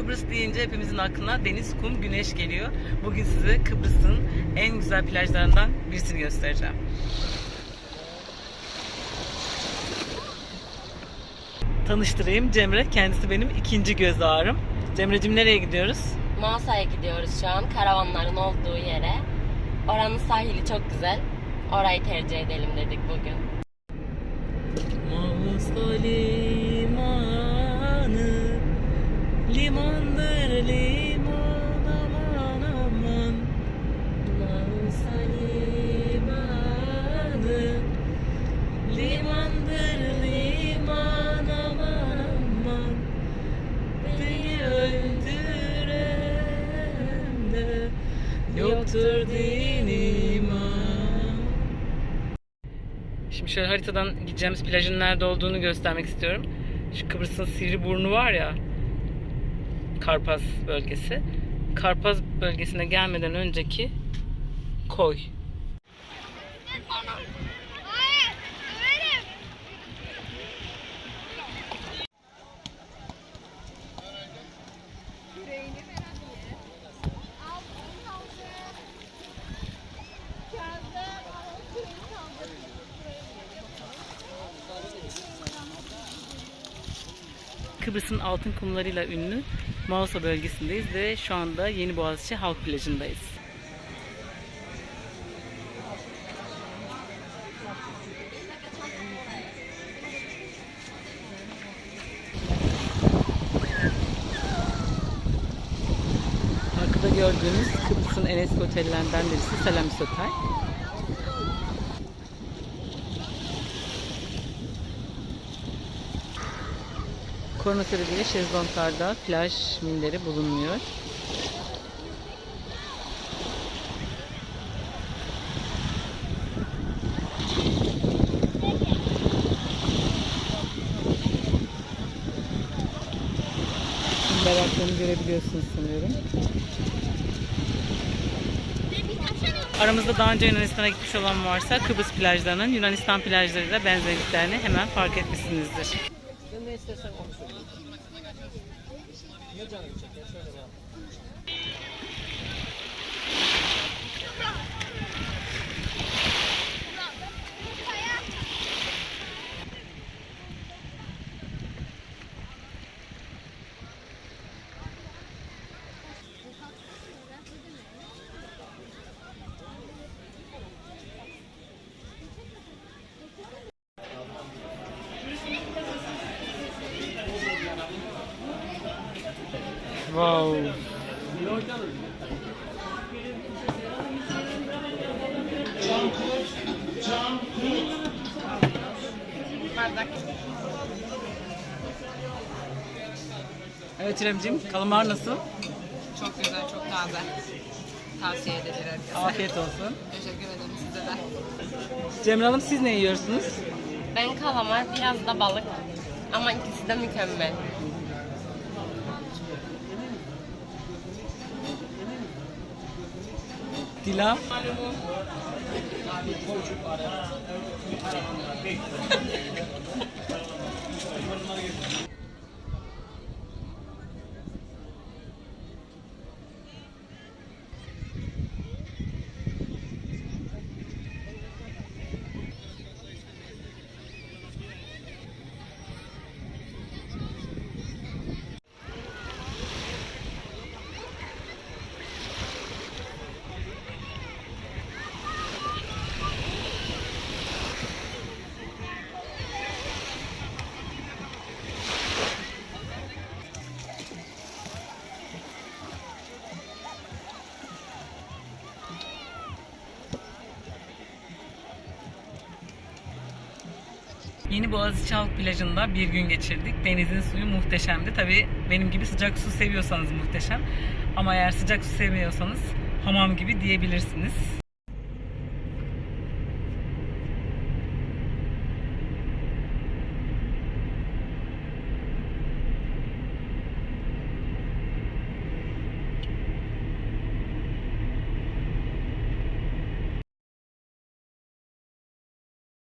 Kıbrıs deyince hepimizin aklına deniz, kum, güneş geliyor. Bugün size Kıbrıs'ın en güzel plajlarından birisini göstereceğim. Tanıştırayım Cemre. Kendisi benim ikinci göz ağrım. Cemre'cim nereye gidiyoruz? Masa'ya gidiyoruz şu an karavanların olduğu yere. Oranın sahili çok güzel. Orayı tercih edelim dedik bugün. Mausta Şimdi şöyle haritadan gideceğimiz plajın nerede olduğunu göstermek istiyorum. Şu Kıbrıs'ın Sivri burnu var ya. Karpaz bölgesi. Karpaz bölgesine gelmeden önceki koy. Kıbrıs'ın altın kumlarıyla ünlü Mausa bölgesindeyiz ve şu anda Yeni Boğaziçi Halk Plajı'ndayız. Arkada gördüğünüz Kıbrıs'ın en eski otellerinden birisi Selamis Otel. Korona sebebiyle şezlonglarda plaj milleri bulunmuyor. Bayraklarını görebiliyorsunuz sanıyorum. Aramızda daha önce Yunanistan'a gitmiş olan varsa Kıbrıs plajlarının Yunanistan plajlarıyla benzerliklerini hemen fark etmişsinizdir. Sen ne istersen onu söyle. Ne canını çeker? Söyle bak. Wow. Evet İremciğim, kalamar nasıl? Çok güzel, çok taze. Tavsiye edilir herkese. Afiyet olsun. Teşekkür ederim size de. Cemre Hanım siz ne yiyorsunuz? Ben kalamar, biraz da balık. Ama ikisi de mükemmel. Dila? Yeni Boğaziçi Halk Plajı'nda bir gün geçirdik. Denizin suyu muhteşemdi. Tabii benim gibi sıcak su seviyorsanız muhteşem. Ama eğer sıcak su sevmiyorsanız hamam gibi diyebilirsiniz.